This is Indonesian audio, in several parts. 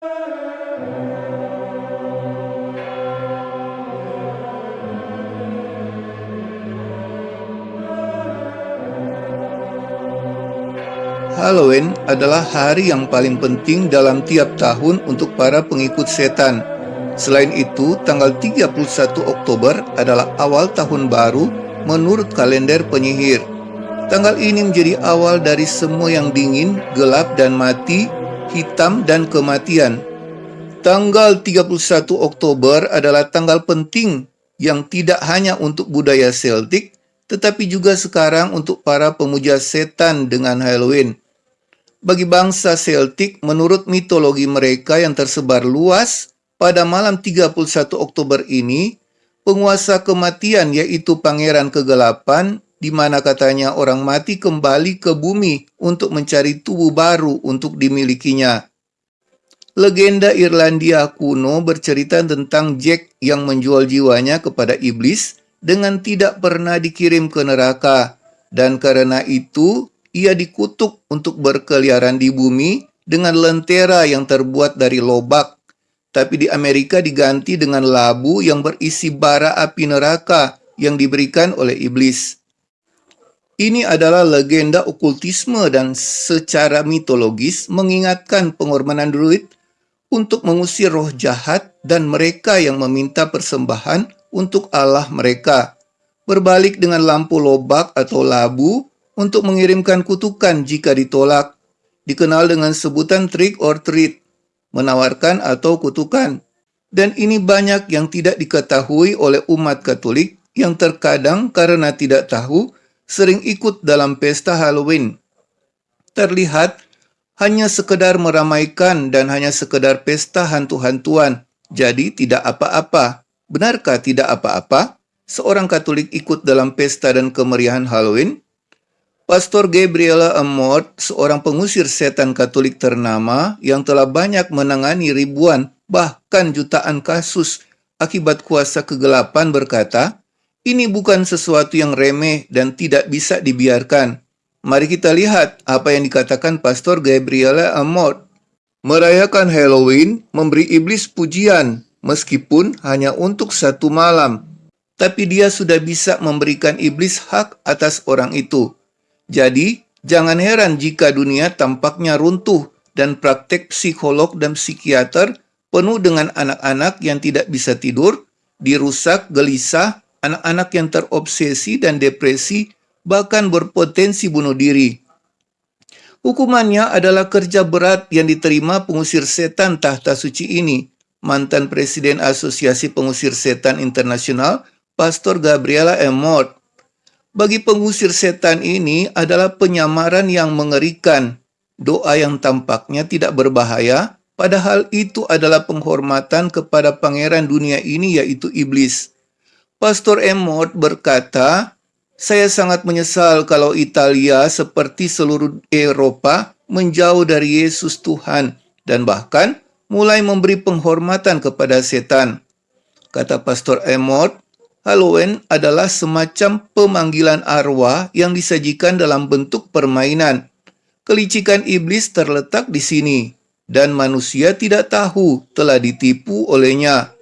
Halloween adalah hari yang paling penting dalam tiap tahun untuk para pengikut setan. Selain itu, tanggal 31 Oktober adalah awal tahun baru menurut kalender penyihir. Tanggal ini menjadi awal dari semua yang dingin, gelap dan mati, hitam dan kematian. Tanggal 31 Oktober adalah tanggal penting yang tidak hanya untuk budaya Celtic, tetapi juga sekarang untuk para pemuja setan dengan Halloween. Bagi bangsa Celtic, menurut mitologi mereka yang tersebar luas, pada malam 31 Oktober ini, penguasa kematian yaitu Pangeran Kegelapan, di mana katanya orang mati kembali ke bumi untuk mencari tubuh baru untuk dimilikinya. Legenda Irlandia kuno bercerita tentang Jack yang menjual jiwanya kepada iblis dengan tidak pernah dikirim ke neraka, dan karena itu ia dikutuk untuk berkeliaran di bumi dengan lentera yang terbuat dari lobak, tapi di Amerika diganti dengan labu yang berisi bara api neraka yang diberikan oleh iblis. Ini adalah legenda okultisme dan secara mitologis mengingatkan pengorbanan druid untuk mengusir roh jahat dan mereka yang meminta persembahan untuk Allah mereka, berbalik dengan lampu lobak atau labu untuk mengirimkan kutukan jika ditolak, dikenal dengan sebutan trick or treat, menawarkan atau kutukan. Dan ini banyak yang tidak diketahui oleh umat Katolik yang terkadang karena tidak tahu sering ikut dalam pesta Halloween. Terlihat hanya sekedar meramaikan dan hanya sekedar pesta hantu-hantuan, jadi tidak apa-apa. Benarkah tidak apa-apa seorang Katolik ikut dalam pesta dan kemeriahan Halloween? Pastor Gabriela Amort, seorang pengusir setan Katolik ternama yang telah banyak menangani ribuan bahkan jutaan kasus akibat kuasa kegelapan berkata, ini bukan sesuatu yang remeh dan tidak bisa dibiarkan. Mari kita lihat apa yang dikatakan Pastor Gabriela Amort. Merayakan Halloween memberi iblis pujian meskipun hanya untuk satu malam. Tapi dia sudah bisa memberikan iblis hak atas orang itu. Jadi, jangan heran jika dunia tampaknya runtuh dan praktek psikolog dan psikiater penuh dengan anak-anak yang tidak bisa tidur, dirusak, gelisah, anak-anak yang terobsesi dan depresi, bahkan berpotensi bunuh diri. Hukumannya adalah kerja berat yang diterima pengusir setan tahta suci ini, mantan Presiden Asosiasi Pengusir Setan Internasional, Pastor Gabriela Emort. Bagi pengusir setan ini adalah penyamaran yang mengerikan. Doa yang tampaknya tidak berbahaya, padahal itu adalah penghormatan kepada pangeran dunia ini yaitu iblis. Pastor Emort berkata, saya sangat menyesal kalau Italia seperti seluruh Eropa menjauh dari Yesus Tuhan dan bahkan mulai memberi penghormatan kepada setan. Kata Pastor Emot, Halloween adalah semacam pemanggilan arwah yang disajikan dalam bentuk permainan. Kelicikan iblis terletak di sini, dan manusia tidak tahu telah ditipu olehnya.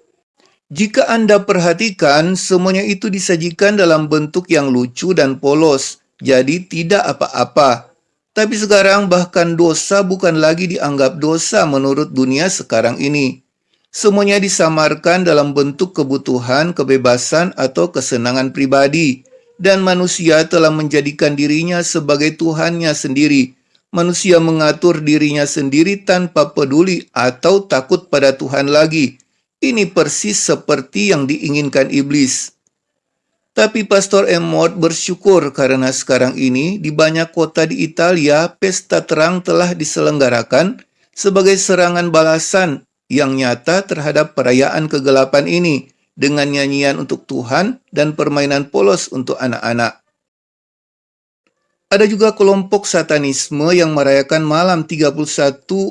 Jika Anda perhatikan, semuanya itu disajikan dalam bentuk yang lucu dan polos, jadi tidak apa-apa. Tapi sekarang bahkan dosa bukan lagi dianggap dosa menurut dunia sekarang ini. Semuanya disamarkan dalam bentuk kebutuhan, kebebasan, atau kesenangan pribadi. Dan manusia telah menjadikan dirinya sebagai Tuhannya sendiri. Manusia mengatur dirinya sendiri tanpa peduli atau takut pada Tuhan lagi. Ini persis seperti yang diinginkan iblis. Tapi Pastor Emmott bersyukur karena sekarang ini di banyak kota di Italia pesta terang telah diselenggarakan sebagai serangan balasan yang nyata terhadap perayaan kegelapan ini dengan nyanyian untuk Tuhan dan permainan polos untuk anak-anak. Ada juga kelompok satanisme yang merayakan malam 31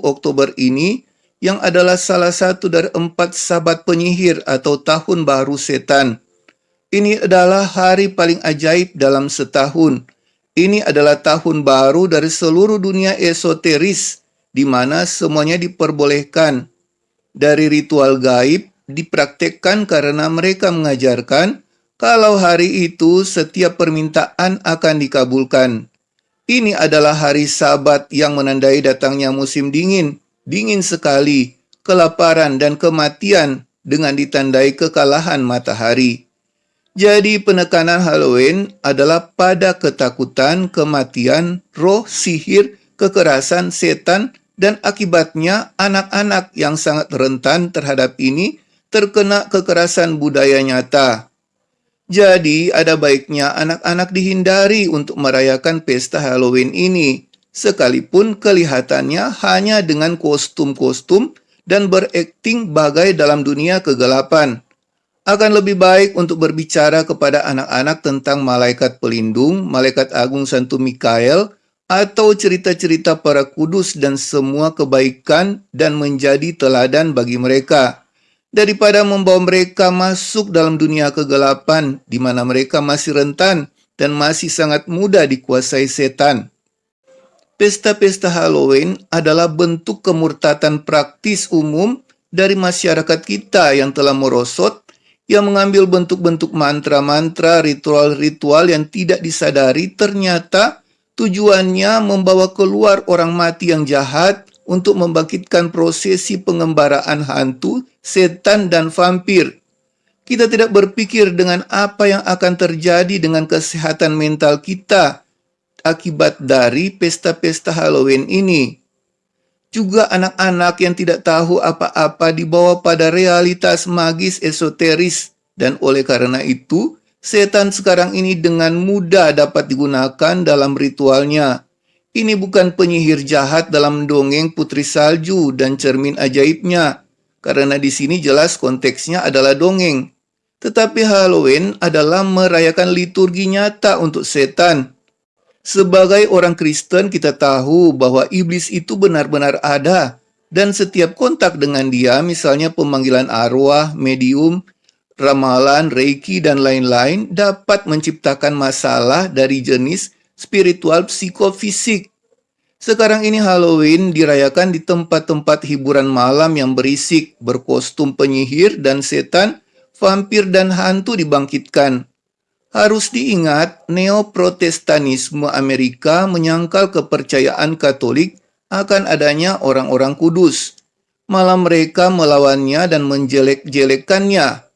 Oktober ini yang adalah salah satu dari empat sabat penyihir atau tahun baru setan ini adalah hari paling ajaib dalam setahun. Ini adalah tahun baru dari seluruh dunia esoteris, di mana semuanya diperbolehkan, dari ritual gaib dipraktekkan karena mereka mengajarkan kalau hari itu setiap permintaan akan dikabulkan. Ini adalah hari sabat yang menandai datangnya musim dingin, dingin sekali, kelaparan dan kematian dengan ditandai kekalahan matahari. Jadi penekanan Halloween adalah pada ketakutan, kematian, roh, sihir, kekerasan, setan, dan akibatnya anak-anak yang sangat rentan terhadap ini terkena kekerasan budaya nyata. Jadi ada baiknya anak-anak dihindari untuk merayakan pesta Halloween ini, sekalipun kelihatannya hanya dengan kostum-kostum dan berakting bagai dalam dunia kegelapan akan lebih baik untuk berbicara kepada anak-anak tentang malaikat pelindung, malaikat agung Santo Mikael, atau cerita-cerita para kudus dan semua kebaikan dan menjadi teladan bagi mereka, daripada membawa mereka masuk dalam dunia kegelapan di mana mereka masih rentan dan masih sangat mudah dikuasai setan. Pesta-pesta Halloween adalah bentuk kemurtatan praktis umum dari masyarakat kita yang telah merosot yang mengambil bentuk-bentuk mantra-mantra, ritual-ritual yang tidak disadari ternyata tujuannya membawa keluar orang mati yang jahat untuk membangkitkan prosesi pengembaraan hantu, setan, dan vampir. Kita tidak berpikir dengan apa yang akan terjadi dengan kesehatan mental kita akibat dari pesta-pesta Halloween ini. Juga anak-anak yang tidak tahu apa-apa dibawa pada realitas magis esoteris dan oleh karena itu, setan sekarang ini dengan mudah dapat digunakan dalam ritualnya. Ini bukan penyihir jahat dalam dongeng putri salju dan cermin ajaibnya, karena di sini jelas konteksnya adalah dongeng. Tetapi Halloween adalah merayakan liturgi nyata untuk setan, sebagai orang Kristen, kita tahu bahwa iblis itu benar-benar ada, dan setiap kontak dengan dia, misalnya pemanggilan arwah, medium, ramalan, reiki, dan lain-lain, dapat menciptakan masalah dari jenis spiritual psikofisik. Sekarang ini Halloween dirayakan di tempat-tempat hiburan malam yang berisik, berkostum penyihir dan setan, vampir dan hantu dibangkitkan. Harus diingat, neoprotestanisme Amerika menyangkal kepercayaan Katolik akan adanya orang-orang kudus. Malah mereka melawannya dan menjelek-jelekannya.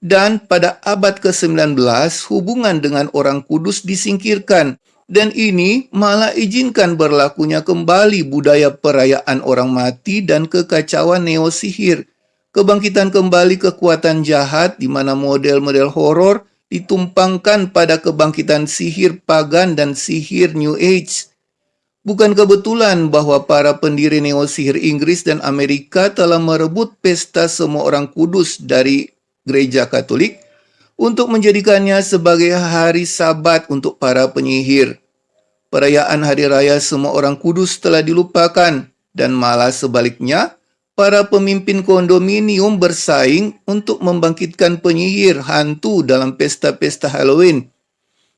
Dan pada abad ke-19, hubungan dengan orang kudus disingkirkan. Dan ini malah izinkan berlakunya kembali budaya perayaan orang mati dan kekacauan neosihir. Kebangkitan kembali kekuatan jahat di mana model-model horor ditumpangkan pada kebangkitan sihir pagan dan sihir New Age. Bukan kebetulan bahwa para pendiri neo-sihir Inggris dan Amerika telah merebut pesta semua orang kudus dari gereja Katolik untuk menjadikannya sebagai hari sabat untuk para penyihir. Perayaan hari raya semua orang kudus telah dilupakan dan malah sebaliknya para pemimpin kondominium bersaing untuk membangkitkan penyihir hantu dalam pesta-pesta Halloween.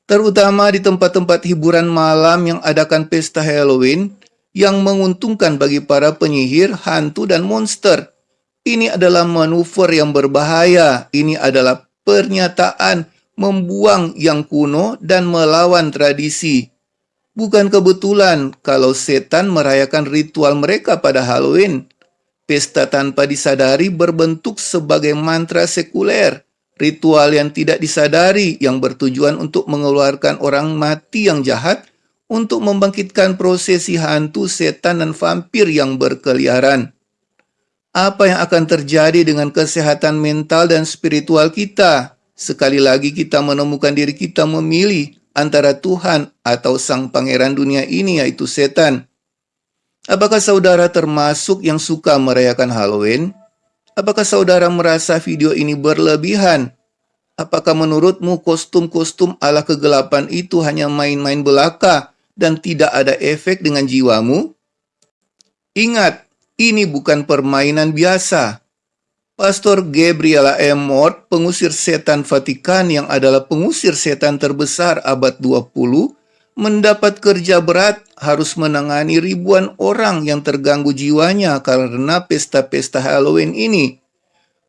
Terutama di tempat-tempat hiburan malam yang adakan pesta Halloween yang menguntungkan bagi para penyihir, hantu, dan monster. Ini adalah manuver yang berbahaya. Ini adalah pernyataan membuang yang kuno dan melawan tradisi. Bukan kebetulan kalau setan merayakan ritual mereka pada Halloween. Pesta tanpa disadari berbentuk sebagai mantra sekuler, ritual yang tidak disadari yang bertujuan untuk mengeluarkan orang mati yang jahat untuk membangkitkan prosesi hantu, setan, dan vampir yang berkeliaran. Apa yang akan terjadi dengan kesehatan mental dan spiritual kita? Sekali lagi kita menemukan diri kita memilih antara Tuhan atau sang pangeran dunia ini yaitu setan. Apakah saudara termasuk yang suka merayakan Halloween? Apakah saudara merasa video ini berlebihan? Apakah menurutmu kostum-kostum ala kegelapan itu hanya main-main belaka dan tidak ada efek dengan jiwamu? Ingat, ini bukan permainan biasa. Pastor Gabriela M. Mort, pengusir setan Vatikan yang adalah pengusir setan terbesar abad 20, mendapat kerja berat, harus menangani ribuan orang yang terganggu jiwanya karena pesta-pesta Halloween ini.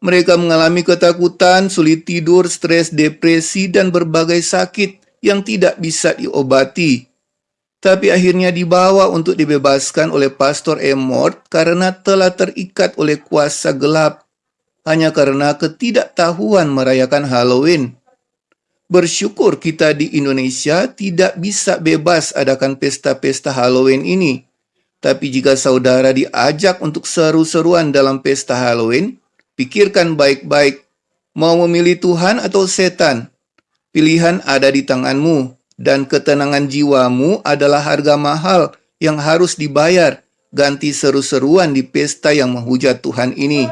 Mereka mengalami ketakutan, sulit tidur, stres, depresi, dan berbagai sakit yang tidak bisa diobati. Tapi akhirnya dibawa untuk dibebaskan oleh Pastor Emmort karena telah terikat oleh kuasa gelap, hanya karena ketidaktahuan merayakan Halloween. Bersyukur kita di Indonesia tidak bisa bebas adakan pesta-pesta Halloween ini. Tapi jika saudara diajak untuk seru-seruan dalam pesta Halloween, pikirkan baik-baik mau memilih Tuhan atau setan. Pilihan ada di tanganmu dan ketenangan jiwamu adalah harga mahal yang harus dibayar ganti seru-seruan di pesta yang menghujat Tuhan ini.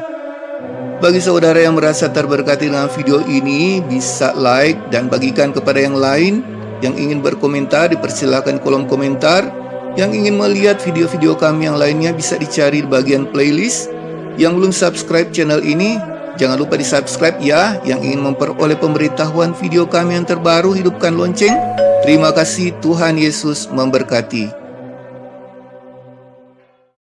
Bagi saudara yang merasa terberkati dengan video ini, bisa like dan bagikan kepada yang lain. Yang ingin berkomentar, dipersilakan kolom komentar. Yang ingin melihat video-video kami yang lainnya bisa dicari di bagian playlist. Yang belum subscribe channel ini, jangan lupa di subscribe ya. Yang ingin memperoleh pemberitahuan video kami yang terbaru, hidupkan lonceng. Terima kasih Tuhan Yesus memberkati.